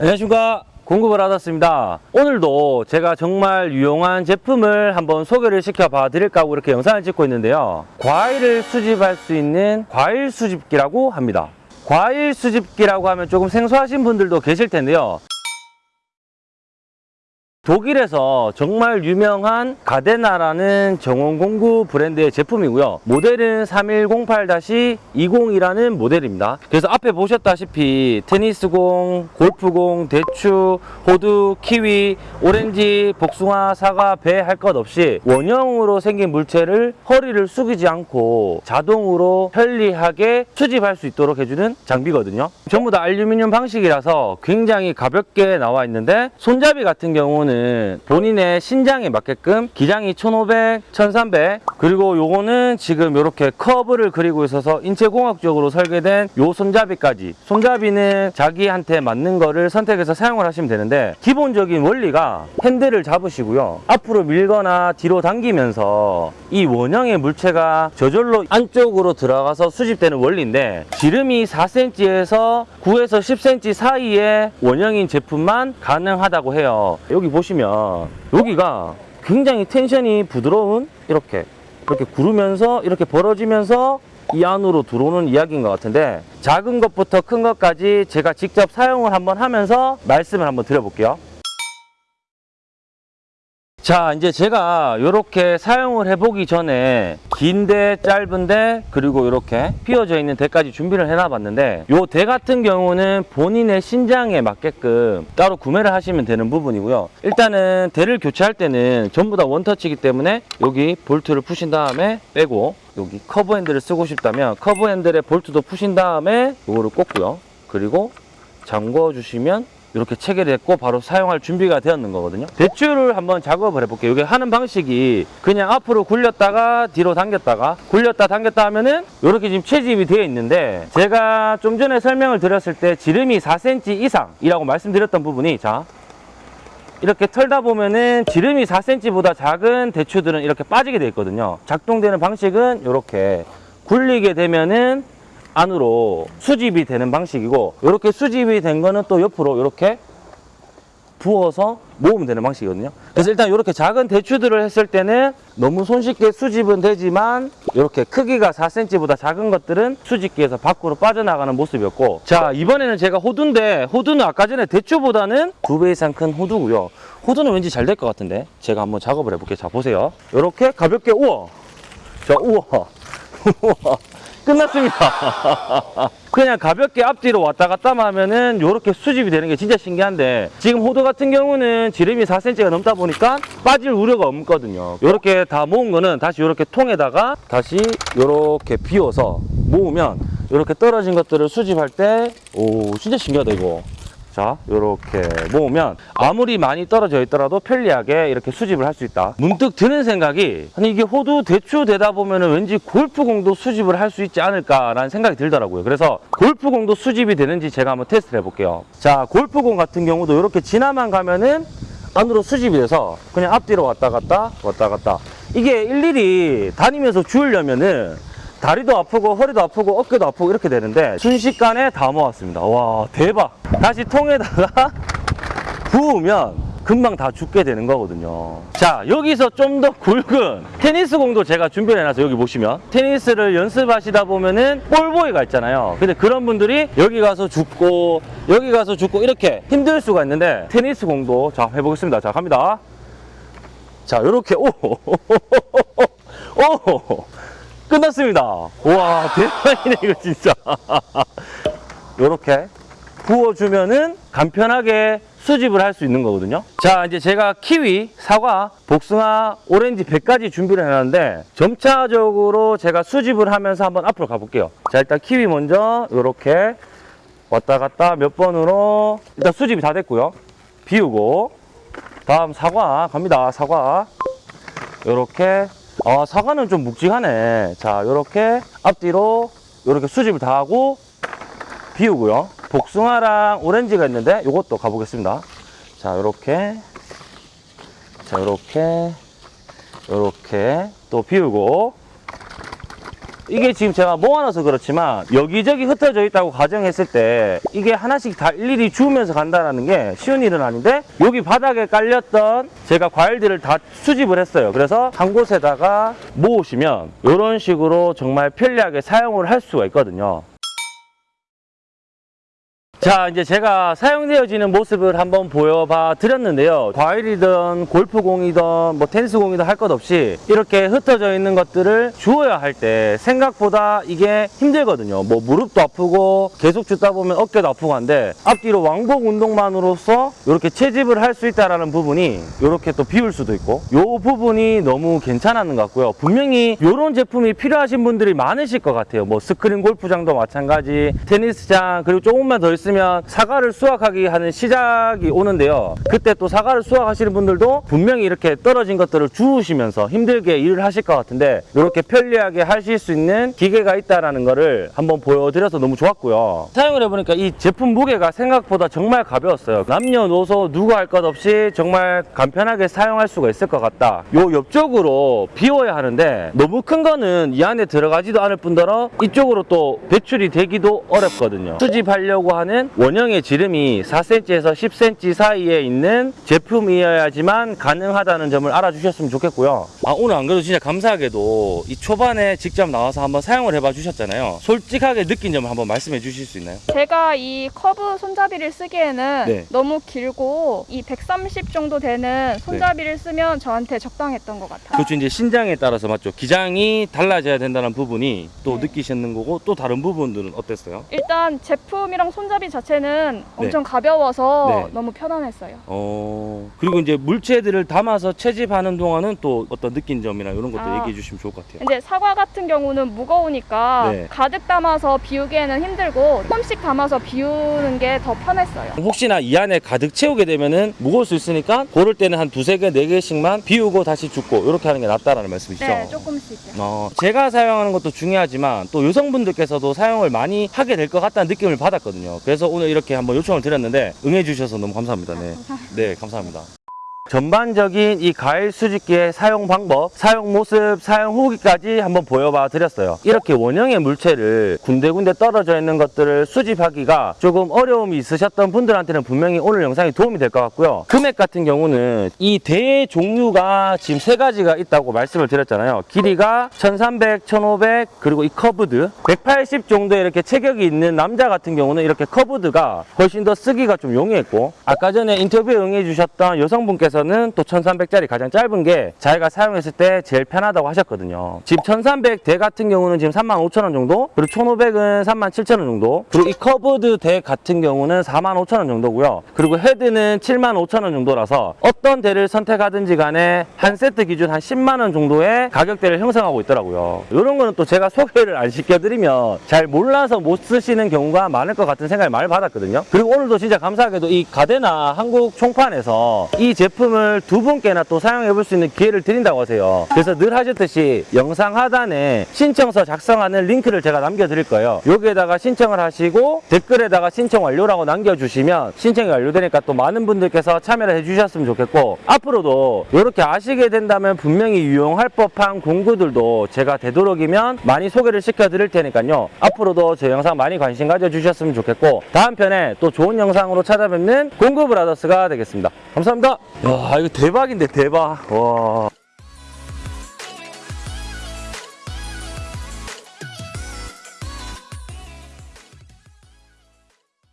안녕하십니까. 공급을 받았습니다. 오늘도 제가 정말 유용한 제품을 한번 소개를 시켜봐 드릴까 하고 이렇게 영상을 찍고 있는데요. 과일을 수집할 수 있는 과일 수집기라고 합니다. 과일 수집기라고 하면 조금 생소하신 분들도 계실 텐데요 독일에서 정말 유명한 가데나라는 정원공구 브랜드의 제품이고요. 모델은 3108-20이라는 모델입니다. 그래서 앞에 보셨다시피 테니스공, 골프공, 대추, 호두, 키위, 오렌지, 복숭아, 사과, 배 할 것 없이 원형으로 생긴 물체를 허리를 숙이지 않고 자동으로 편리하게 수집할 수 있도록 해주는 장비거든요. 전부 다 알루미늄 방식이라서 굉장히 가볍게 나와 있는데 손잡이 같은 경우는 본인의 신장에 맞게끔 기장이 1500, 1300 그리고 요거는 지금 이렇게 커브를 그리고 있어서 인체공학적으로 설계된 요 손잡이까지. 손잡이는 자기한테 맞는 거를 선택해서 사용을 하시면 되는데 기본적인 원리가 핸들을 잡으시고요. 앞으로 밀거나 뒤로 당기면서 이 원형의 물체가 저절로 안쪽으로 들어가서 수집되는 원리인데 지름이 4cm에서 9에서 10cm 사이의 원형인 제품만 가능하다고 해요. 여기 보시면 여기가 굉장히 텐션이 부드러운 이렇게 이렇게 구르면서 이렇게 벌어지면서 이 안으로 들어오는 이야기인 것 같은데 작은 것부터 큰 것까지 제가 직접 사용을 한번 하면서 말씀을 한번 드려볼게요 자 이제 제가 이렇게 사용을 해보기 전에 긴데 짧은데 그리고 이렇게 휘어져 있는 대까지 준비를 해놔 봤는데 요대 같은 경우는 본인의 신장에 맞게끔 따로 구매를 하시면 되는 부분이고요. 일단은 대를 교체할 때는 전부 다 원터치이기 때문에 여기 볼트를 푸신 다음에 빼고 여기 커브 핸들을 쓰고 싶다면 커브 핸들에 볼트도 푸신 다음에 이거를 꽂고요. 그리고 잠궈 주시면 이렇게 체결했고 바로 사용할 준비가 되었는 거거든요. 대추를 한번 작업을 해볼게요. 이게 하는 방식이 그냥 앞으로 굴렸다가 뒤로 당겼다가 굴렸다 당겼다 하면은 이렇게 지금 채집이 되어 있는데 제가 좀 전에 설명을 드렸을 때 지름이 4cm 이상이라고 말씀드렸던 부분이 자 이렇게 털다 보면은 지름이 4cm보다 작은 대추들은 이렇게 빠지게 되어 있거든요. 작동되는 방식은 이렇게 굴리게 되면은 안으로 수집이 되는 방식이고 이렇게 수집이 된 거는 또 옆으로 이렇게 부어서 모으면 되는 방식이거든요. 그래서 일단 이렇게 작은 대추들을 했을 때는 너무 손쉽게 수집은 되지만 이렇게 크기가 4cm보다 작은 것들은 수집기에서 밖으로 빠져나가는 모습이었고 자 이번에는 제가 호두인데 호두는 아까 전에 대추보다는 두 배 이상 큰 호두고요. 호두는 왠지 잘 될 것 같은데 제가 한번 작업을 해볼게요. 자 보세요. 이렇게 가볍게 우와 자 우와 우와 끝났습니다. 그냥 가볍게 앞뒤로 왔다 갔다 하면은 이렇게 수집이 되는 게 진짜 신기한데 지금 호두 같은 경우는 지름이 4cm가 넘다 보니까 빠질 우려가 없거든요. 이렇게 다 모은 거는 다시 이렇게 통에다가 다시 이렇게 비워서 모으면 이렇게 떨어진 것들을 수집할 때 오 진짜 신기하다 이거. 자 이렇게 모으면 아무리 많이 떨어져 있더라도 편리하게 이렇게 수집을 할 수 있다. 문득 드는 생각이 아니 이게 호두 대추 되다 보면 은 왠지 골프공도 수집을 할 수 있지 않을까라는 생각이 들더라고요. 그래서 골프공도 수집이 되는지 제가 한번 테스트를 해볼게요. 자 골프공 같은 경우도 이렇게 지나만 가면은 안으로 수집이 돼서 그냥 앞뒤로 왔다 갔다 왔다 갔다. 이게 일일이 다니면서 주우려면은 다리도 아프고 허리도 아프고 어깨도 아프고 이렇게 되는데 순식간에 다 모았습니다. 와 대박. 다시 통에다가 부으면 금방 다 죽게 되는 거거든요. 자 여기서 좀 더 굵은 테니스 공도 제가 준비를 해놔서 여기 보시면 테니스를 연습하시다 보면은 볼보이가 있잖아요. 근데 그런 분들이 여기 가서 죽고 여기 가서 죽고 이렇게 힘들 수가 있는데 테니스 공도 자 해보겠습니다. 자 갑니다. 자 요렇게. 오 오! 끝났습니다. 와 대박이네 이거 진짜. 이렇게 부어주면은 간편하게 수집을 할 수 있는 거거든요. 자 이제 제가 키위, 사과, 복숭아, 오렌지 100가지 준비를 해놨는데 점차적으로 제가 수집을 하면서 한번 앞으로 가볼게요. 자 일단 키위 먼저 이렇게 왔다 갔다 몇 번으로 일단 수집이 다 됐고요. 비우고 다음 사과 갑니다. 사과 이렇게 아 사과는 좀 묵직하네. 자 요렇게 앞뒤로 요렇게 수집을 다 하고 비우고요. 복숭아랑 오렌지가 있는데 요것도 가보겠습니다. 자 요렇게. 자 요렇게. 요렇게 또 비우고 이게 지금 제가 모아놔서 그렇지만 여기저기 흩어져 있다고 가정했을 때 이게 하나씩 다 일일이 주우면서 간다는 게 쉬운 일은 아닌데 여기 바닥에 깔렸던 제가 과일들을 다 수집을 했어요. 그래서 한 곳에다가 모으시면 이런 식으로 정말 편리하게 사용을 할 수가 있거든요. 자 이제 제가 사용되어지는 모습을 한번 보여봐 드렸는데요. 과일이든 골프공이든 뭐 테니스공이든 할 것 없이 이렇게 흩어져 있는 것들을 주워야 할 때 생각보다 이게 힘들거든요. 뭐 무릎도 아프고 계속 줍다 보면 어깨도 아프고 한데 앞뒤로 왕복 운동만으로서 이렇게 채집을 할 수 있다는 부분이 이렇게 또 비울 수도 있고 이 부분이 너무 괜찮았는 것 같고요. 분명히 이런 제품이 필요하신 분들이 많으실 것 같아요. 뭐 스크린 골프장도 마찬가지 테니스장 그리고 조금만 더 있으면 사과를 수확하기 하는 시작이 오는데요. 그때 또 사과를 수확하시는 분들도 분명히 이렇게 떨어진 것들을 주우시면서 힘들게 일을 하실 것 같은데 이렇게 편리하게 하실 수 있는 기계가 있다는 거를 한번 보여드려서 너무 좋았고요. 사용을 해보니까 이 제품 무게가 생각보다 정말 가벼웠어요. 남녀노소 누구 할 것 없이 정말 간편하게 사용할 수가 있을 것 같다. 요 옆쪽으로 비워야 하는데 너무 큰 거는 이 안에 들어가지도 않을 뿐더러 이쪽으로 또 배출이 되기도 어렵거든요. 수집하려고 하는 원형의 지름이 4cm에서 10cm 사이에 있는 제품이어야지만 가능하다는 점을 알아주셨으면 좋겠고요 아 오늘 안 그래도 진짜 감사하게도 이 초반에 직접 나와서 한번 사용을 해봐 주셨잖아요 솔직하게 느낀 점을 한번 말씀해 주실 수 있나요? 제가 이 커브 손잡이를 쓰기에는 네. 너무 길고 이 130 정도 되는 손잡이를 쓰면 저한테 적당했던 것 같아요. 그렇죠 이제 신장에 따라서 맞죠 기장이 달라져야 된다는 부분이 또 네. 느끼셨는 거고 또 다른 부분들은 어땠어요? 일단 제품이랑 손잡이 자체는 엄청 가벼워서 네. 너무 편안했어요. 어 그리고 이제 물체들을 담아서 채집하는 동안은 또 어떤 느낀 점이나 이런 것도 아. 얘기해 주시면 좋을 것 같아요 근데 사과 같은 경우는 무거우니까 네. 가득 담아서 비우기에는 힘들고 조금씩 담아서 비우는 게 더 편했어요. 혹시나 이 안에 가득 채우게 되면은 무거울 수 있으니까 고를 때는 한 두세 개, 네 개씩만 비우고 다시 줍고 이렇게 하는 게 낫다라는 말씀이시죠? 네, 조금씩요. 어, 제가 사용하는 것도 중요하지만 또 여성분들께서도 사용을 많이 하게 될 것 같다는 느낌을 받았거든요. 그래서 오늘 이렇게 한번 요청을 드렸는데 응해 주셔서 너무 감사합니다. 네, 네 감사합니다. 전반적인 이 과일 수집기의 사용 방법, 사용 모습, 사용 후기까지 한번 보여봐 드렸어요. 이렇게 원형의 물체를 군데군데 떨어져 있는 것들을 수집하기가 조금 어려움이 있으셨던 분들한테는 분명히 오늘 영상이 도움이 될 것 같고요. 금액 같은 경우는 이 대 종류가 지금 세 가지가 있다고 말씀을 드렸잖아요. 길이가 1300, 1500 그리고 이 curved 180 정도의 이렇게 체격이 있는 남자 같은 경우는 이렇게 curved가 훨씬 더 쓰기가 좀 용이했고 아까 전에 인터뷰에 응해 주셨던 여성분께서는 또 1300짜리 가장 짧은 게 자기가 사용했을 때 제일 편하다고 하셨거든요. 지금 1300대 같은 경우는 지금 35,000원 정도 그리고 1500은 37,000원 정도 그리고 이 curved 대 같은 경우는 45,000원 정도고요. 그리고 헤드는 75,000원 정도라서 어떤 대를 선택하든지 간에 한 세트 기준 한 10만 원 정도의 가격대를 형성하고 있더라고요. 이런 거는 또 제가 소개를 안 시켜드리면 잘 몰라서 못 쓰시는 경우가 많을 것 같은 생각을 많이 받았거든요. 그리고 오늘도 진짜 감사하게도 이 가데나 한국 총판에서 이 제품을 두 분께나 또 사용해 볼 수 있는 기회를 드린다고 하세요. 그래서 늘 하셨듯이 영상 하단에 신청서 작성하는 링크를 제가 남겨 드릴 거예요. 여기에다가 신청을 하시고 댓글에다가 신청 완료라고 남겨주시면 신청이 완료되니까 또 많은 분들께서 참여를 해주셨으면 좋겠고 앞으로도 이렇게 아시게 된다면 분명히 유용할 법한 공구들도 제가 되도록이면 많이 소개를 시켜드릴 테니까요. 앞으로도 제 영상 많이 관심 가져주셨으면 좋겠고 다음 편에 또 좋은 영상으로 찾아뵙는 공구 브라더스가 되겠습니다. 감사합니다. 야 이거 대박인데 대박. 와.